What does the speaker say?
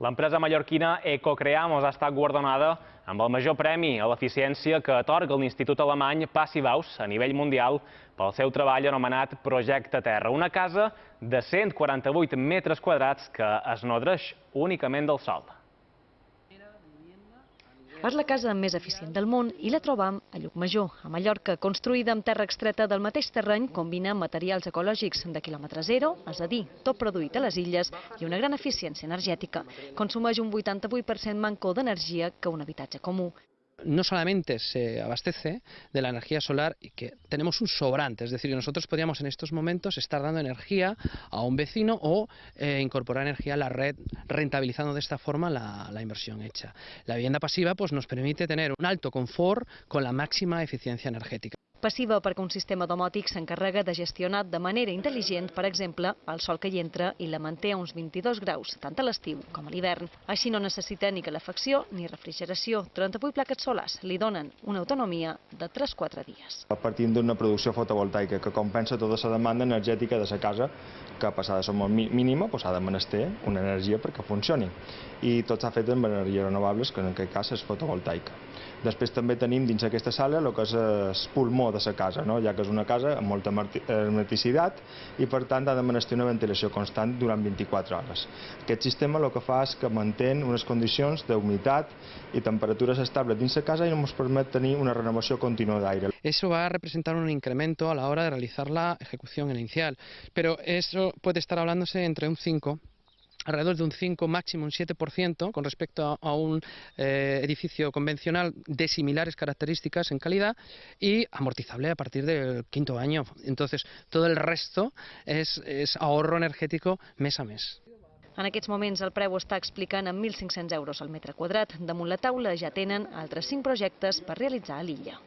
L'empresa mallorquina Ecocreamos ha estat guardonada amb el major premi a l'eficiència que atorga l'Institut Alemany Passivaus a nivell mundial pel seu treball anomenat Projecte Terra, una casa de 148 metres quadrats que es nodreix únicament del sol. És la casa més eficient del món i la trobam a Llucmajor, a Mallorca, construïda amb terra extreta del mateix terreny, combina materials ecològics de quilòmetre zero, és a dir, tot produït a les illes, i una gran eficiència energètica. Consumeix un 88% manco d'energia que un habitatge comú. No solamente se abastece de la energía solar y que tenemos un sobrante, es decir, nosotros podríamos en estos momentos estar dando energía a un vecino o eh, incorporar energía a la red, rentabilizando de esta forma la, la, inversión hecha. La vivienda pasiva pues, nos permite tener un alto confort con la máxima eficiencia energética. Passiva perquè un sistema domòtic s'encarrega de gestionar de manera intel·ligent, per exemple, el sol que hi entra i la manté a uns 22 graus, tant a l'estiu com a l'hivern. Així no necessita ni calefacció ni refrigeració. 38 plaques solars li donen una autonomia de 3-4 dies. Partim d'una producció fotovoltaica que compensa tota la demanda energètica de la casa, que passada de ser molt mínima, doncs ha de menester una energia perquè funcioni. I tot s'ha fet amb energies renovables, que en aquest cas és fotovoltaica. Després també tenim dins aquesta sala el que és el pulmó de la casa, no? ja que és una casa amb molta hermeticitat i per tant ha de menester una ventilació constant durant 24 hores. Aquest sistema el que fa és que mantén unes condicions d'humitat i temperatures estables dins la casa i ens permet tenir una renovació contínua d'aire. Eso va a representar un incremento a la hora de realizar la ejecución inicial, pero eso puede estar hablándose entre un 5 alrededor de un 5, máximo un 7% con respecto a, un eh, edificio convencional de similares características en calidad y amortizable a partir del quinto año. Entonces, todo el resto és, és ahorro energètic mes a mes. En aquests moments el preu està explicant en 1.500 euros al metre quadrat. Damunt la taula ja tenen altres 5 projectes per realitzar a l'illa.